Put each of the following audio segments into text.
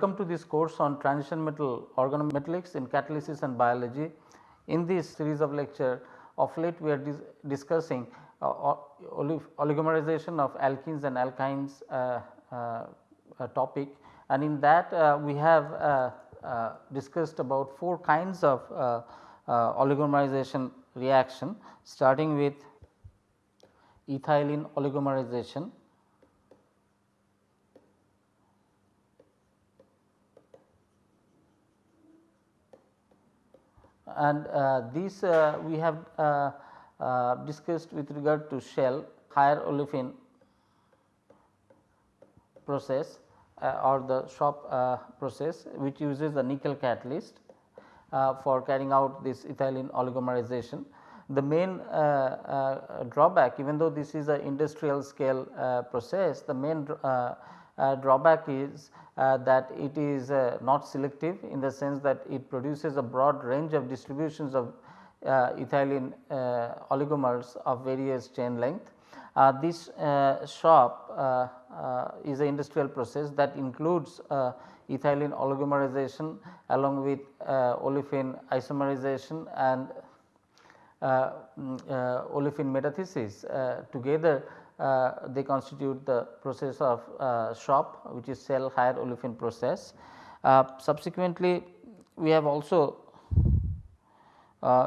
Welcome to this course on transition metal organometallics in catalysis and biology. In this series of lecture of late we are dis discussing uh, oligomerization of alkenes and alkynes uh, uh, topic and in that uh, we have uh, uh, discussed about 4 kinds of oligomerization reaction starting with ethylene oligomerization and uh, these uh, we have uh, uh, discussed with regard to shell higher olefin process uh, or the shop uh, process which uses the nickel catalyst for carrying out this ethylene oligomerization. The main drawback even though this is a industrial scale process the main drawback is uh, that it is uh, not selective in the sense that it produces a broad range of distributions of uh, ethylene oligomers of various chain length. this SHOP is an industrial process that includes ethylene oligomerization along with olefin isomerization and uh, mm, uh, olefin metathesis uh, together uh, they constitute the process of uh, SHOP which is shell higher olefin process. Uh, subsequently, we have also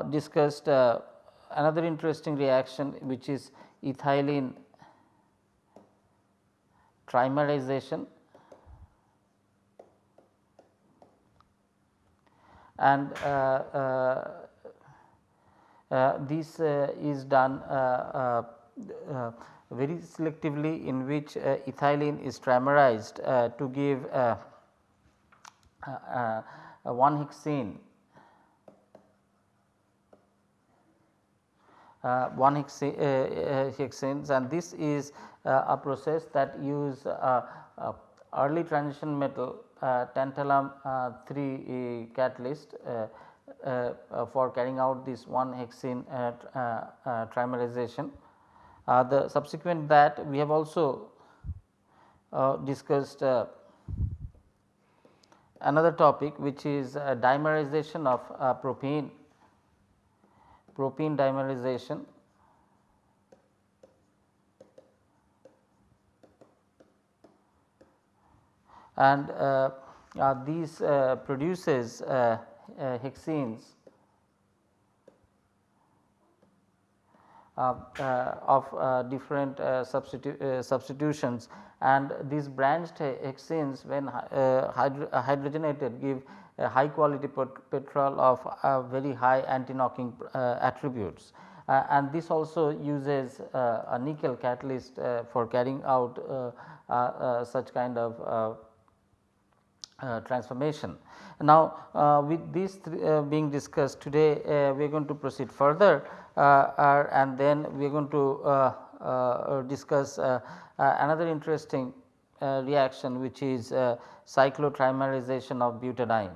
discussed another interesting reaction which is ethylene trimerization and uh, uh, uh, this is done very selectively in which uh, ethylene is trimerized uh, to give uh, uh, uh hexene uh, one hexa, uh, uh, hexanes and this is a process that use early transition metal tantalum 3 catalyst for carrying out this one hexene trimerization. Uh, the subsequent that we have also uh, discussed uh, another topic which is dimerization of propene, propene dimerization. and uh, uh, these uh, produces hexenes Uh, uh, Uh, of uh, different uh, substitu uh, substitutions and these branched hexenes when hydro hydrogenated give a high quality petrol of very high anti-knocking attributes. Uh, and this also uses uh, a nickel catalyst uh, for carrying out such kind of transformation. Now, with these being discussed today we are going to proceed further uh, and then we are going to uh, uh, discuss another interesting reaction which is cyclotrimerization of butadiene.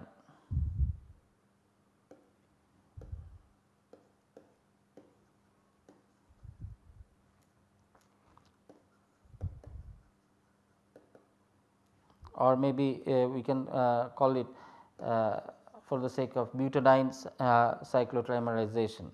or maybe uh, we can uh, call it uh, for the sake of butadiene's cyclotrimerization.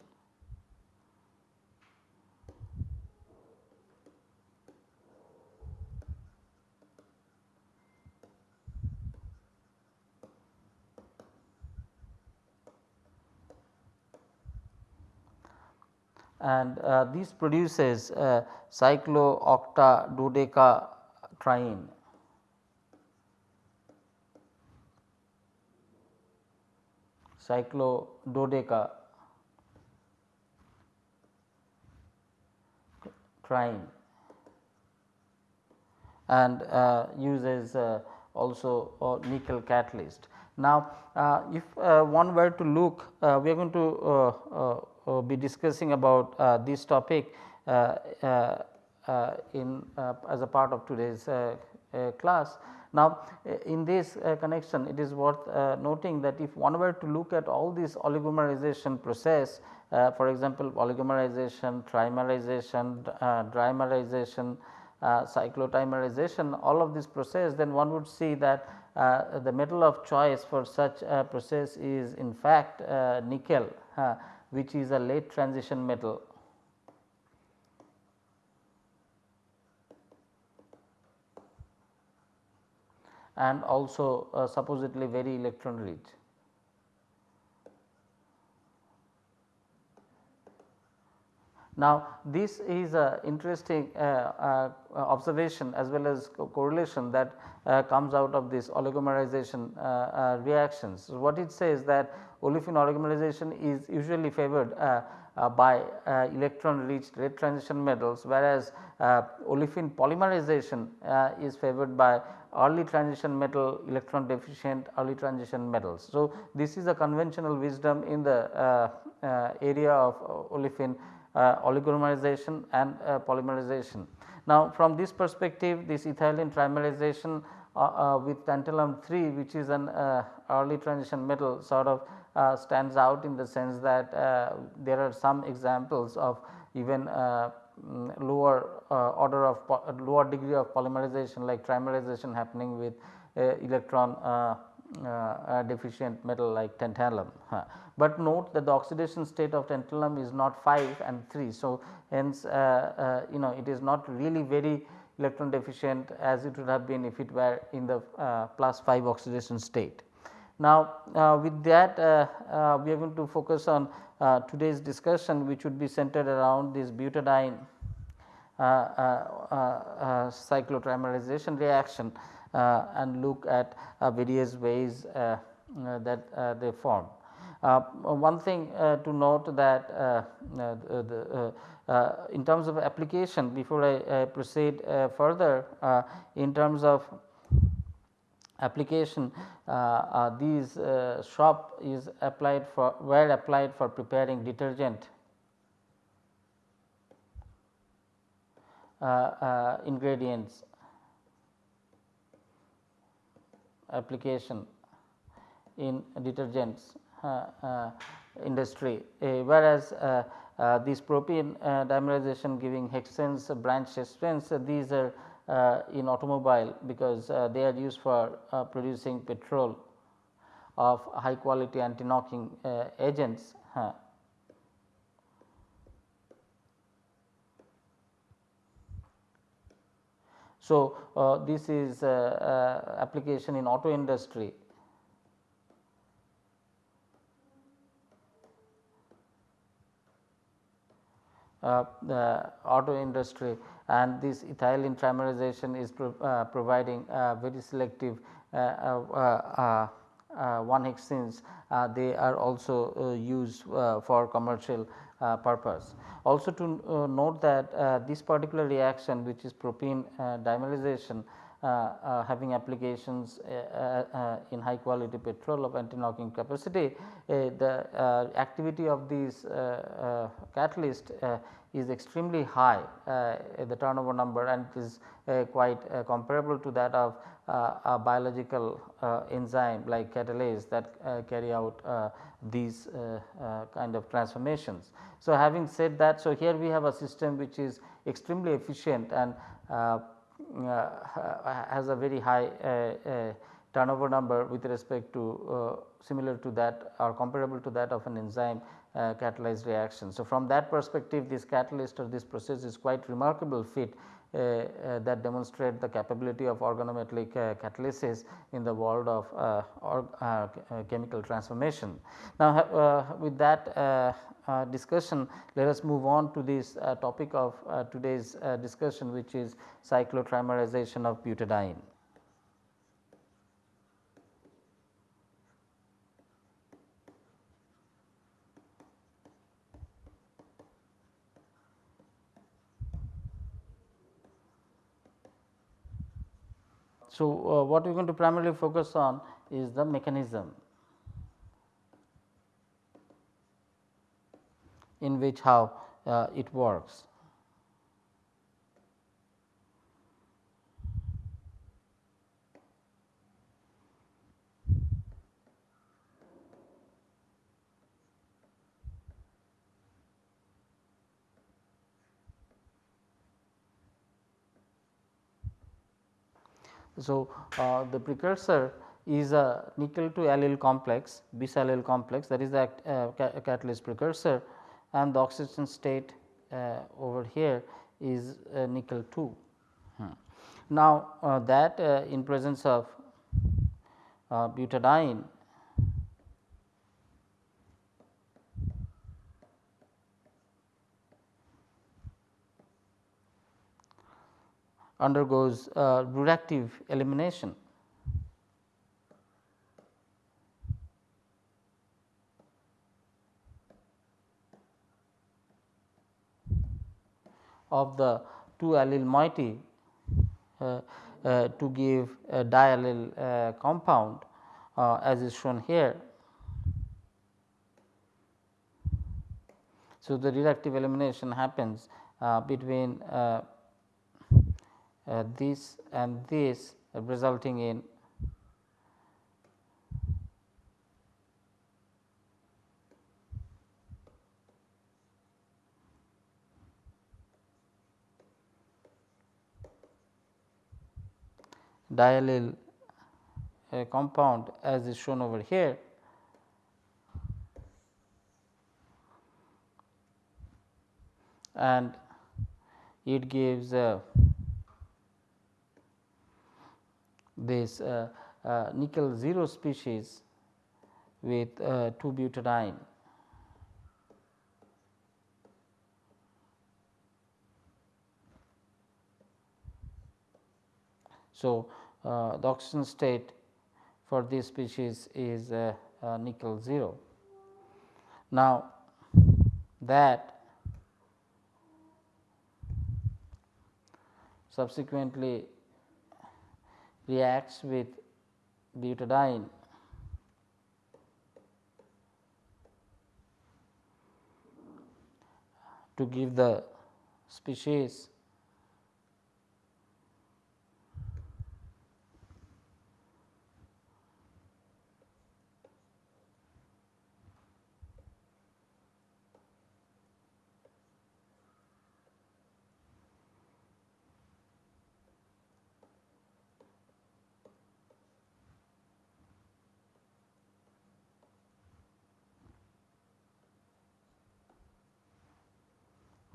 And uh, this produces uh, cyclooctadodecatriene. cyclododeca triene and uh, uses uh, also nickel catalyst. Now, uh, if uh, one were to look uh, we are going to uh, uh, uh, be discussing about uh, this topic uh, in as a part of today's class. Now, in this connection it is worth noting that if one were to look at all these oligomerization process for example, oligomerization, trimerization, dimerization, uh, cyclotrimerization all of this process then one would see that uh, the metal of choice for such a process is in fact uh, nickel uh, which is a late transition metal. and also uh, supposedly very electron rich. Now, this is a interesting uh, uh, observation as well as co correlation that uh, comes out of this oligomerization uh, uh, reactions. So, what it says that olefin oligomerization is usually favored uh, by electron rich late transition metals whereas olefin polymerization is favored by early transition metal electron deficient early transition metals. So, this is a conventional wisdom in the area of olefin oligomerization and uh, polymerization. Now, from this perspective this ethylene trimerization uh, with tantalum 3 which is an early transition metal sort of stands out in the sense that there are some examples of even mm, lower uh, order of lower degree of polymerization like trimerization happening with uh, electron uh, deficient metal like tantalum but note that the oxidation state of tantalum is not 5 and 3. So, hence uh, uh, you know it is not really very electron deficient as it would have been if it were in the uh, plus 5 oxidation state. Now, uh, with that uh, uh, we are going to focus on today's discussion which would be centered around this butadiene cyclotrimerization reaction Uh, and look at uh, various ways uh, that they form. Uh, one thing uh, to note that uh, the, in terms of application before I, proceed further in terms of application uh, these uh, SHOP is applied for were applied for preparing detergent uh, ingredients application in detergents uh, uh, industry, eh, whereas uh, uh this propene uh, dimerization giving hexanes uh, branch hexanes these are in automobile because they are used for producing petrol of high quality anti knocking agents. So, uh, this is uh, uh, application in auto industry. Uh, the auto industry. And this ethylene trimerization is pro, uh, providing very selective uh, 1 hexanes uh, they are also uh, used uh, for commercial purpose. Also to note that this particular reaction which is propene dimerization uh, uh, having applications uh, in high quality petrol of anti knocking capacity, the activity of these catalyst is extremely high uh, the turnover number and it is uh, quite uh, comparable to that of a biological enzyme like catalase that carry out these kind of transformations. So, having said that, so here we have a system which is extremely efficient and uh, has a very high uh, uh, turnover number with respect to similar to that or comparable to that of an enzyme Uh, catalyzed reaction. So, from that perspective this catalyst or this process is quite remarkable fit uh, uh, that demonstrate the capability of organometallic uh, catalysis in the world of uh, or, uh, chemical transformation. Now, with that discussion let us move on to this topic of today's discussion which is cyclotrimerization of butadiene. So, uh, what we are going to primarily focus on is the mechanism in which how uh, it works. So, uh, the precursor is a nickel to allyl complex bis allyl complex that is the uh, catalyst precursor and the oxidation state uh, over here is uh, nickel 2. Hmm. Now, uh, that uh, in presence of butadiene undergoes uh, reductive elimination. of the two allyl moiety uh, uh, to give a diallyl uh, compound uh, as is shown here. So, the reductive elimination happens uh, between uh, this and this resulting in diallyl uh, compound as is shown over here. and it gives uh, this uh, uh, nickel 0 species with uh, 2 butadiene. So, uh, the oxidation state for this species is uh, uh, nickel 0. Now, that subsequently reacts with butadiene. To give the species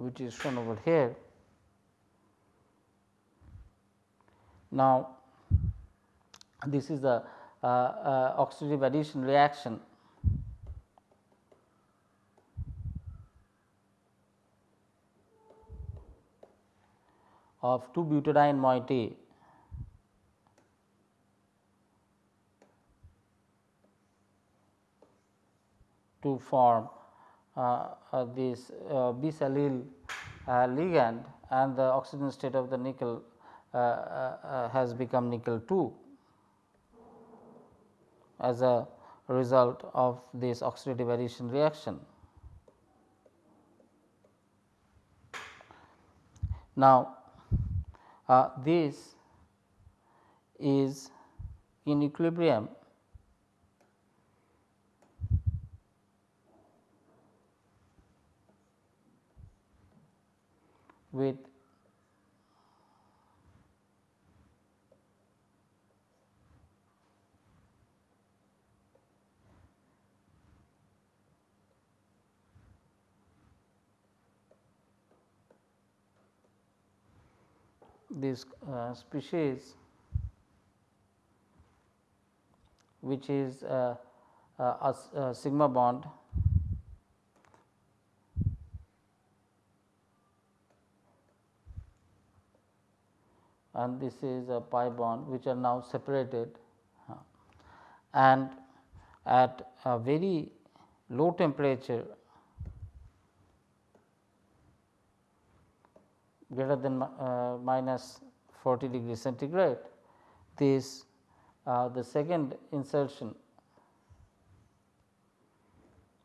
which is shown over here. Now, this is the uh, uh, oxidative addition reaction of 2 butadiene moiety to form Uh, uh, this uh, bis allyl uh, ligand and the oxygen state of the nickel has become nickel 2 as a result of this oxidative addition reaction. Now, uh, this is in equilibrium with this uh, species which is uh, uh, a, a sigma bond and this is a pi bond which are now separated and at a very low temperature greater than uh, minus 40 degree centigrade this uh, the second insertion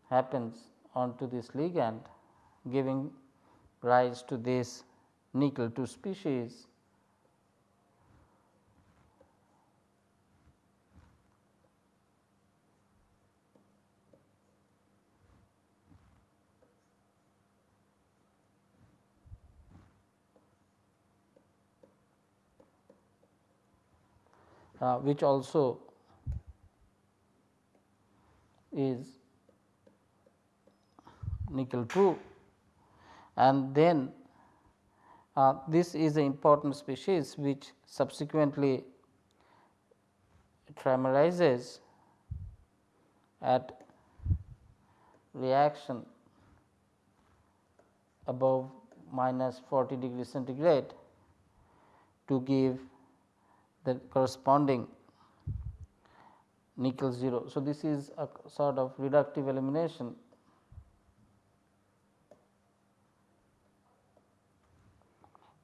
happens onto this ligand giving rise to this nickel 2 species uh, which also is nickel 2 and then uh, this is an important species which subsequently trimerizes at reaction above minus 40 degree centigrade to give the corresponding nickel 0. So, this is a sort of reductive elimination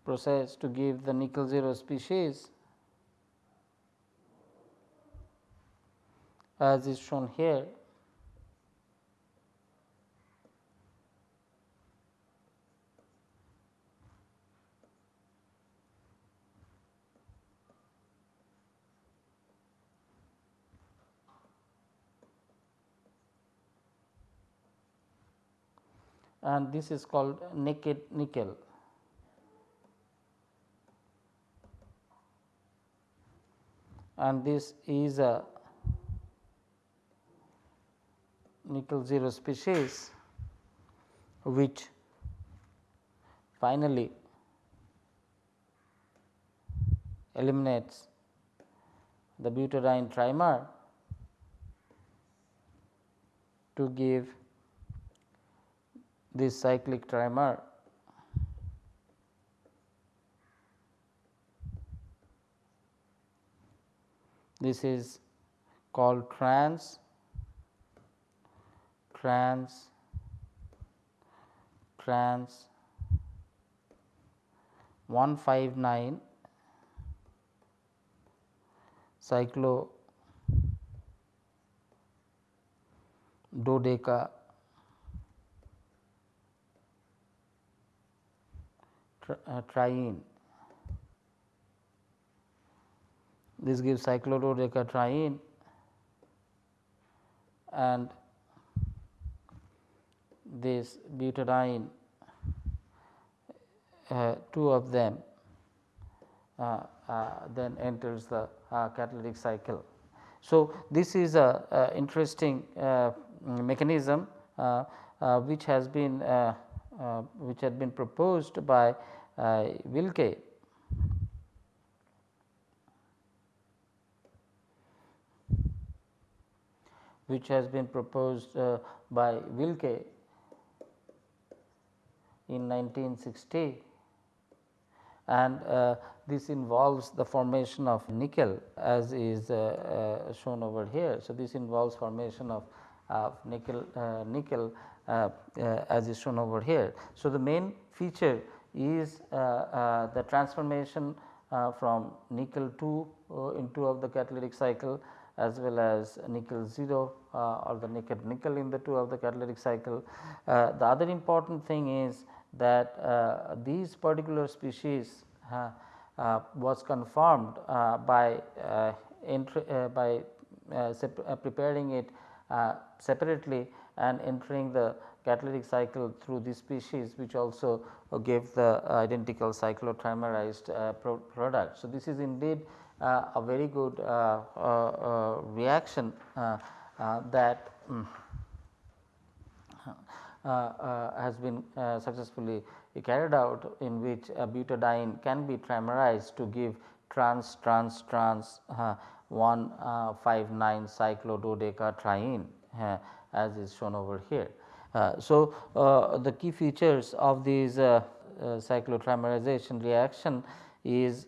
process to give the nickel 0 species as is shown here. And this is called naked nickel. And this is a nickel 0 species which finally eliminates the butadiene trimer to give this cyclic trimer. This is called trans trans trans 159 cyclo dodeca triene. This gives cyclododecatriene and this butadiene uh, two of them uh, uh, then enters the uh, catalytic cycle. So, this is a, interesting uh, mechanism uh, which has been which had been proposed by Wilke which has been proposed by Wilke in 1960 and uh, this involves the formation of nickel as is uh, uh, shown over here. So, this involves formation of nickel nickel as is shown over here. So, the main feature is the transformation from nickel 2 into of the catalytic cycle as well as nickel 0 uh, or the naked nickel in the 2 of the catalytic cycle. Uh, the other important thing is that uh, these particular species uh, uh, was confirmed by by preparing it separately and entering the catalytic cycle through this species which also gave the identical cyclotrimerized uh, pro product. So, this is indeed uh, a very good uh, reaction that um, uh, uh, has been uh, successfully carried out in which butadiene can be trimerized to give trans trans trans 159 cyclododecatriene as is shown over here. Uh, so, uh, the key features of these uh, cyclotrimerization reaction is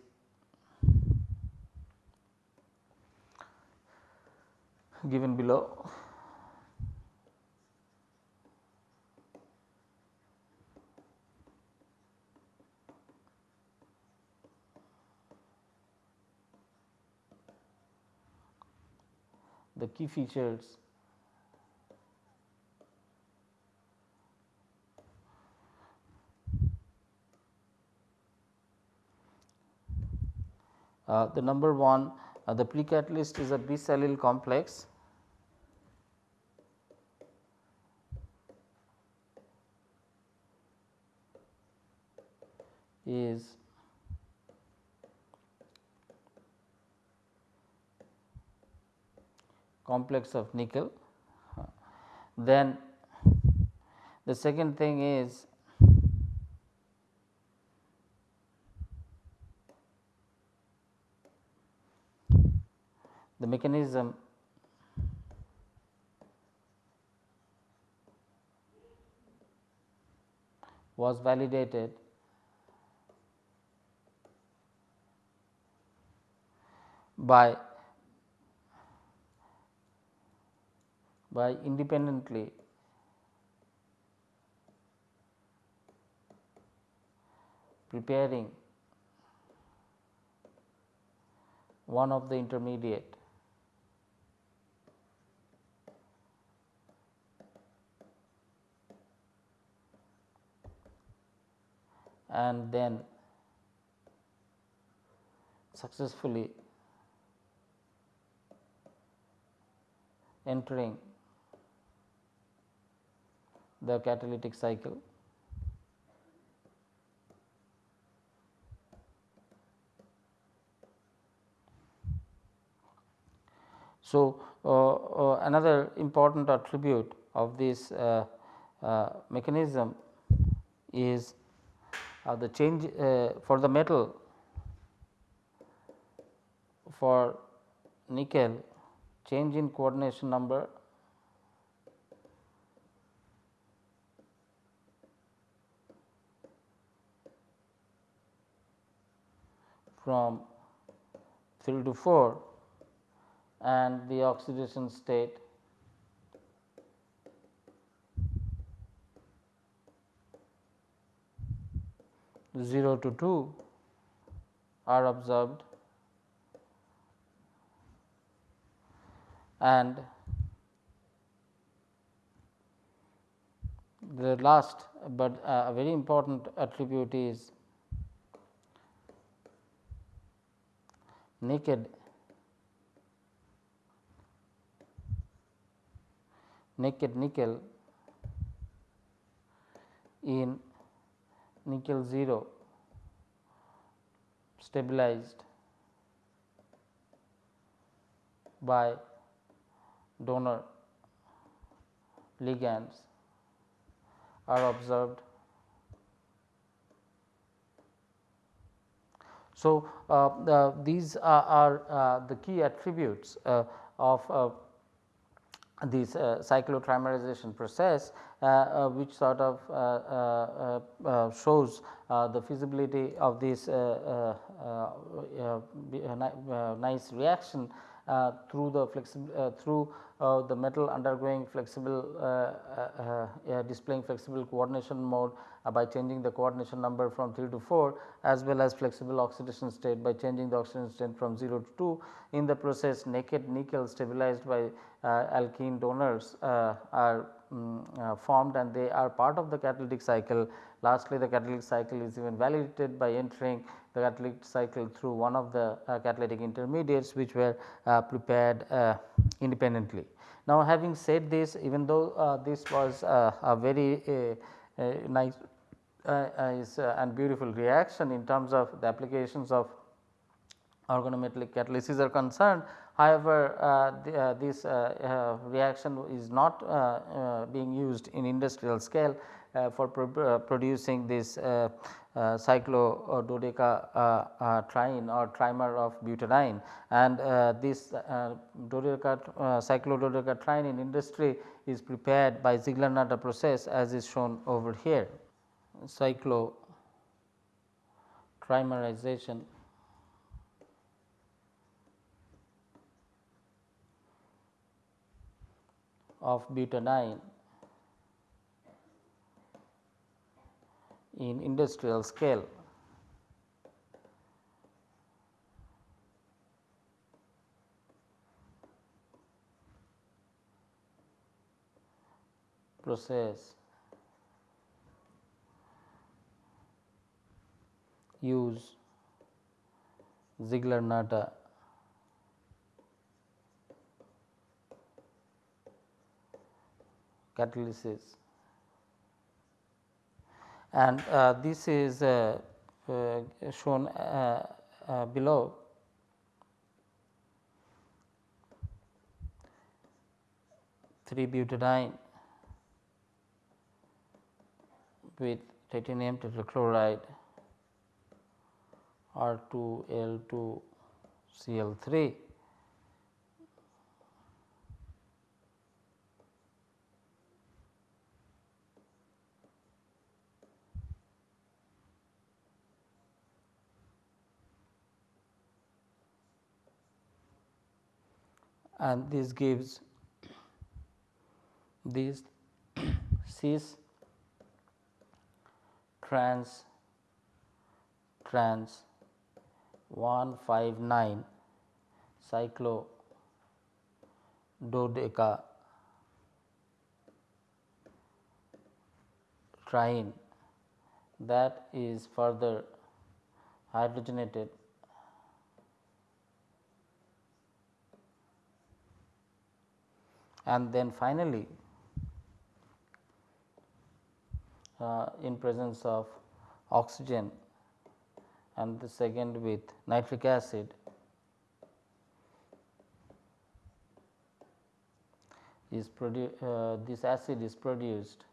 given below. the key features the number one uh, the precatalyst is a bisallyl complex is complex of nickel. Then the second thing is the mechanism. Was validated. By by independently preparing one of the intermediate and then successfully entering the catalytic cycle. So, uh, uh, another important attribute of this uh, uh mechanism is uh, the change uh, for the metal for nickel change in coordination number from 3 to 4 and the oxidation state 0 to 2 are observed and the last, but uh, a very important attribute is naked. Naked nickel in nickel 0 stabilized by donor ligands are observed. So, uh, the, these are, are uh, the key attributes uh, of uh, this uh, cyclotrimerization process uh, uh, which sort of uh, uh, uh, shows the feasibility of this nice reaction Uh, through the flexible uh, through uh, the metal undergoing flexible displaying flexible coordination mode by changing the coordination number from 3 to 4 as well as flexible oxidation state by changing the oxidation state from 0 to 2. In the process naked nickel stabilized by uh, alkene donors uh, are um, formed and they are part of the catalytic cycle. Lastly, the catalytic cycle is even validated by entering the catalytic cycle through one of the catalytic intermediates which were prepared independently. Now, having said this even though this was a very nice uh, uh, and beautiful reaction in terms of the applications of organometallic catalysis are concerned. However, uh, the, uh, this uh, uh, reaction is not uh, being used in industrial scale Uh, for pro uh, producing this uh, cyclododeca triene or trimer of butadiene. And this dodeca cyclododeca triene in industry is prepared by Ziegler-Natta process as is shown over here. Cyclotrimerization of butadiene in industrial scale. process use Ziegler-Natta catalysis and uh, this is uh, uh, shown below. Three butadiene with titanium tetrachloride R2L2Cl3 and this gives this cis trans trans 159 cyclo dodeca triene that is further hydrogenated and then finally, uh, in presence of oxygen and the second with nitric acid is produced uh, this acid is produced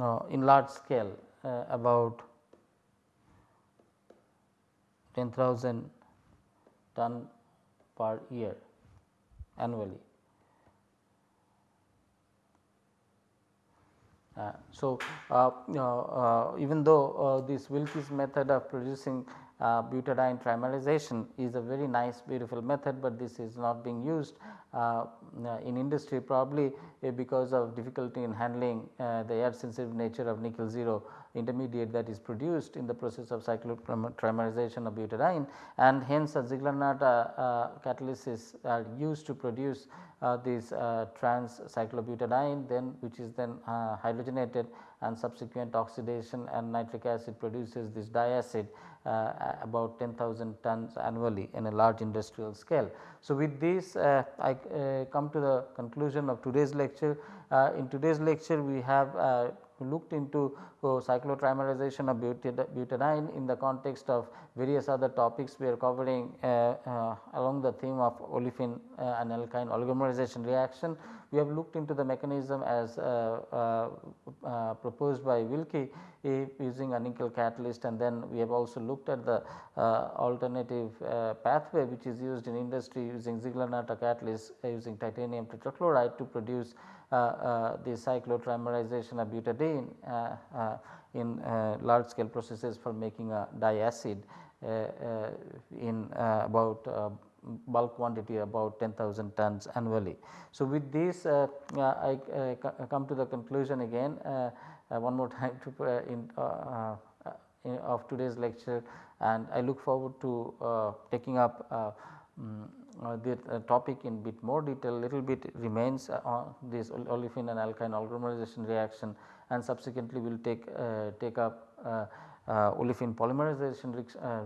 uh, in large scale uh, about 10,000 ton per year annually. Uh, so, uh, uh, even though uh, this Wilke's method of producing uh, butadiene trimerization is a very nice beautiful method, but this is not being used uh, in industry probably because of difficulty in handling the air sensitive nature of nickel 0 intermediate that is produced in the process of cyclotrimerization of butadiene. And hence a Ziegler-Natta uh, catalysis are used to produce uh, this uh, trans cyclobutadiene then which is then uh, hydrogenated and subsequent oxidation and nitric acid produces this diacid uh, Uh, about 10,000 tons annually in a large industrial scale. So, with this uh, I uh, come to the conclusion of today's lecture. Uh, in today's lecture we have looked into uh, cyclotrimerization of butadiene in the context of various other topics we are covering uh, uh, along the theme of olefin uh, and alkyne oligomerization reaction. We have looked into the mechanism as uh, uh, proposed by Wilke using a nickel catalyst and then we have also looked at the alternative pathway which is used in industry using Ziegler-Natta catalyst using titanium tetrachloride to produce Uh, uh, the cyclotrimerization of butadiene uh, uh in large scale processes for making a diacid in about bulk quantity about 10,000 tons annually. So, with this uh, I uh, come to the conclusion again uh, one more time to in, in, of today's lecture and I look forward to taking up um, uh, the uh, topic in bit more detail little bit remains uh, on this olefin and alkyne oligomerization reaction and subsequently we will take take up olefin polymerization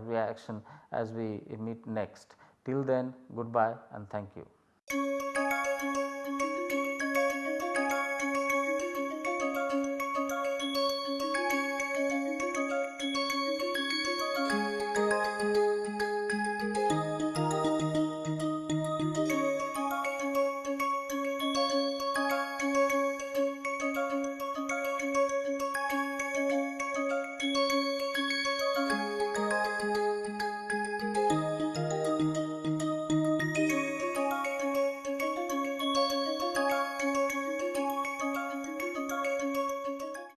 reaction as we meet next. Till then goodbye and thank you.